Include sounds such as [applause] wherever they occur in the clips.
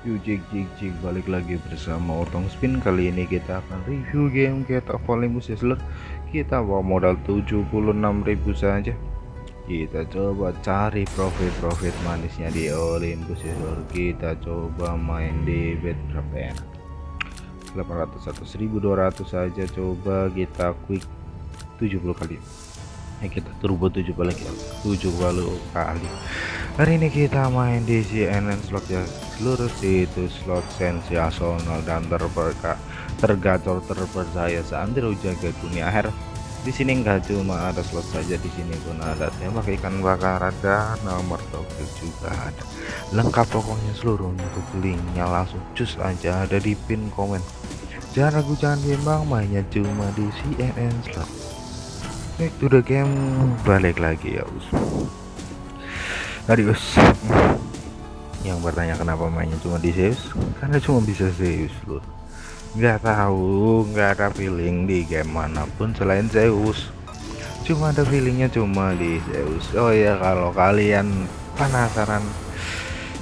Yuk jig jig jig balik lagi bersama Otong Spin. Kali ini kita akan review game kita Olympus ya seluruh kita bawa modal 76.000 saja. Kita coba cari profit-profit manisnya di Olympus ya seluruh kita coba main di bet berapa ya? 800 atau 1200 saja coba kita quick. 70 kali. Ya kita turbo 7 lagi. 7 kali kali. Hari ini kita main di CNN slot ya seluruh situs slot sensasional dan terberkah tergacor terpercaya seantero jaga dunia akhir di sini enggak cuma ada slot saja di sini pun ada. Tembak ikan bakar ada nomor togel juga ada. Lengkap pokoknya seluruh untuk linknya langsung cus aja ada di pin komen. Jangan ragu jangan bimbang mainnya cuma di CNN slot. Back to the game balik lagi ya us. Adios yang bertanya kenapa mainnya cuma di Zeus? Karena cuma bisa Zeus loh. Nggak tahu nggak ada feeling di game mana pun selain Zeus. Cuma ada feelingnya cuma di Zeus. Oh ya kalau kalian penasaran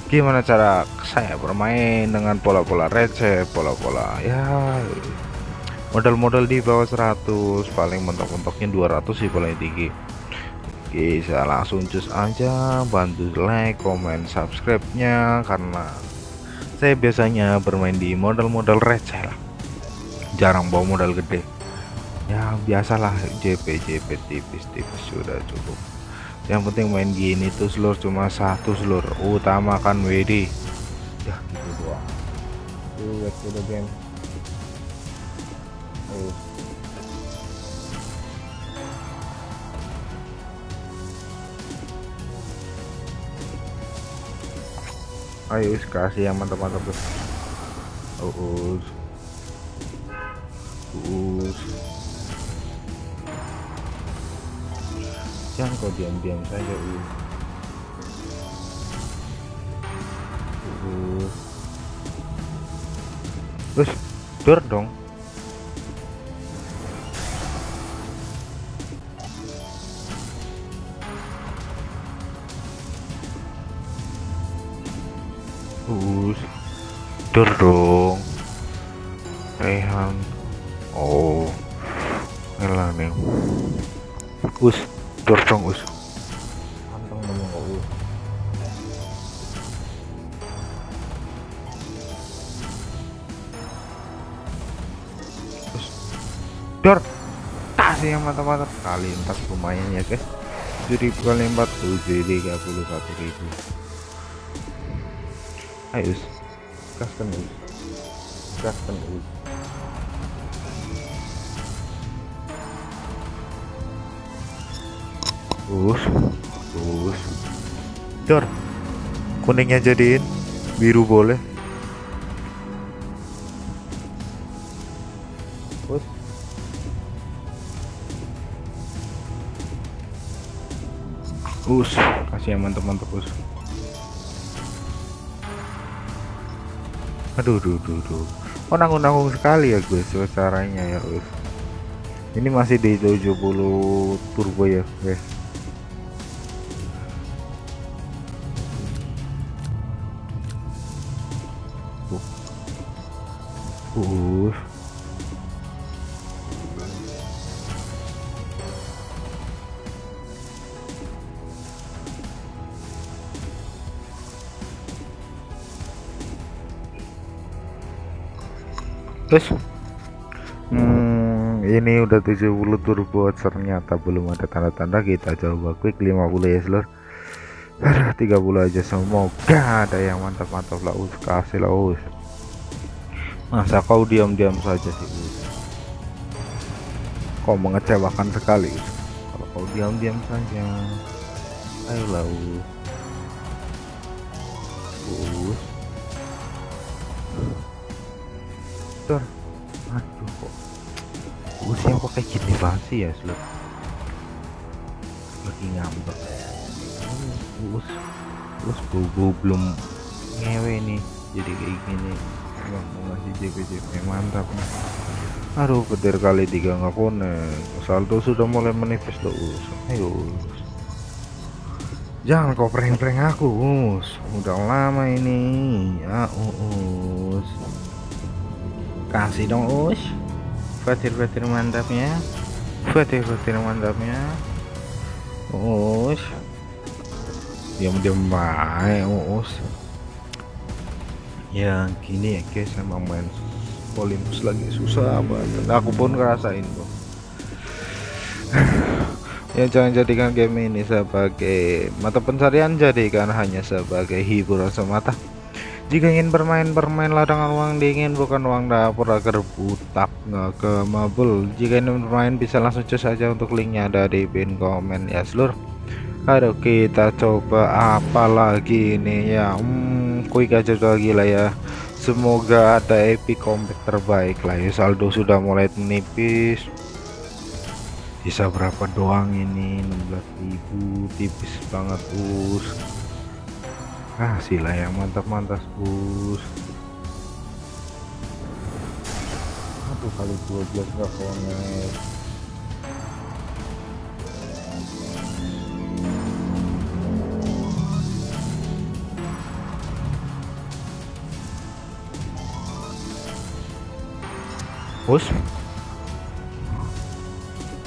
gimana cara saya bermain dengan pola-pola receh pola-pola ya modal-modal di bawah 100 paling mentok-mentoknya 200 sih paling tinggi Oke saya langsung cus aja bantu like comment subscribe nya karena saya biasanya bermain di modal-modal receh lah. Jarang bawa modal gede. Ya biasalah JP JP tipis-tipis sudah cukup. Yang penting main gini tuh seluruh cuma satu seluruh utamakan WD ya gitu doang. Game ayo kasih yang mantap-mantap tuh. Us us jangan kau diam-diam saja us us terus dor dong us dor dong. Rehan. Oh. Elah nih us. Dor dong us. Anteng ngomong kok us. Us dor kasih yang mantap-mantap. Kali empat lumayan ya guys 7000 kali 4 731.000 ayo us gaskan us gaskan us us us dor kuningnya jadiin biru boleh. Us us kasih yang mantap-mantap us aduh duh duh duh. Oh nanggung-nanggung sekali ya guys caranya ya guys ini masih di 70 turbo ya guys uh terus? Hmm, ini udah 70 turbo ternyata belum ada tanda-tanda. Kita coba quick 50 ya seluruh Aduh, 30 aja. Semoga ada yang mantap-mantap lah us. Kasih lah us. Masa kau diam-diam saja sih us? Kau mengecewakan sekali us. Kalau kau diam-diam saja ayolah us. Us Dor. Aduh kok. Usia kok kayak gini banget sih ya, Slot. Lagi ngambek. Us. Us bobo belum ngewe nih. Jadi kayak gini. Bang, mau ngasih JP-JP mantap nih. Aduh, petir kali tiga nggak konek. Saldo sudah mulai menipis loh, Us. Ayo, Us. jangan kau prank-prank aku us udah lama ini ya us kasih dong us. Fatir-fatir mantapnya. Fatir-fatir mantapnya. Us. Diam-diam baik us. Ya gini ya guys emang main Olympus lagi susah banget. Aku pun ngerasain kok [sighs] ya jangan jadikan game ini sebagai mata pencarian jadikan hanya sebagai hiburan semata jika ingin bermain bermainlah dengan uang dingin bukan uang dapur agar butak nggak ke mabul. Jika ingin bermain bisa langsung cus saja untuk linknya ada di pin komen ya seluruh aduh kita coba apa lagi ini ya? Hmm, quick aja lagi lah ya. Semoga ada epic comeback terbaik lah ya. Saldo sudah mulai menipis. Bisa berapa doang ini? 16.000 tipis banget us ah sila yang mantap-mantap us satu kali 12 gak connect. Us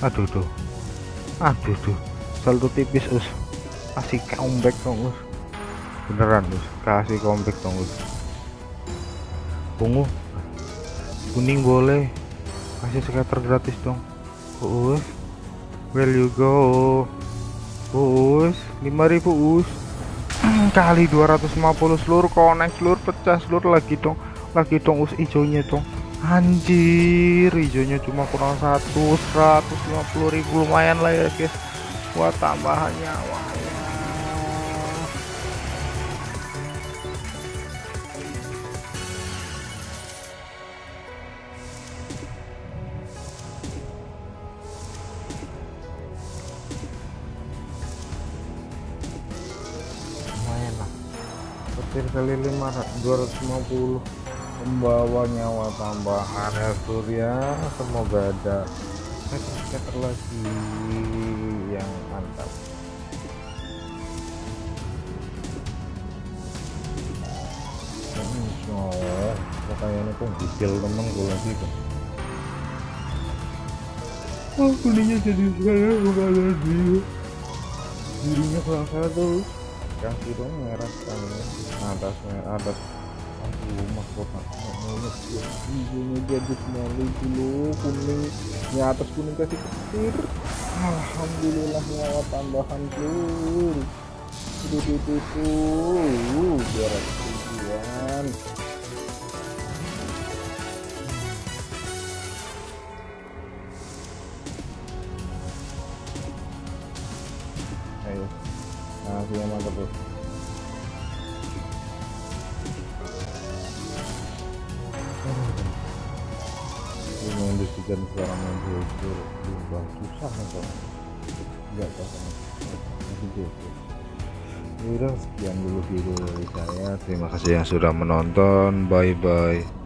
aduh tuh. Aduh tuh. Saldo tipis us kasih comeback dong us beneran us kasih comeback dong us ungu kuning boleh. Kasih scatter gratis dong. Us. Where you go? Us. 5000 us. [clears throat] Kali 250 seluruh connect seluruh pecah seluruh lagi dong. Lagi dong us hijaunya dong. Anjir hijaunya cuma kurang satu 150 ribu. Lumayan lah ya guys buat tambahan nyawa petir kali 5 250 membawa nyawa tambahan. Ya surya semoga ada. Scatter lagi yang mantap. Oh kayaknya kok gigil temen gue lagi kok oh kuningnya jadi sekarang bukan lagi dirinya kurang satu kasih dong merah sekali. Atas merah atas. Aduh mahkota ya hijaunya jadi semua dulu kuning. Di atas kuning kasih petir alhamdulillah nyawa tambahan tuh itu itu tuh biar tujuan yang mantap bos mendefinisikan seorang main jojo berubah susah atau enggak tahu udah sekian dulu video dari saya. Terima kasih yang sudah menonton. Bye bye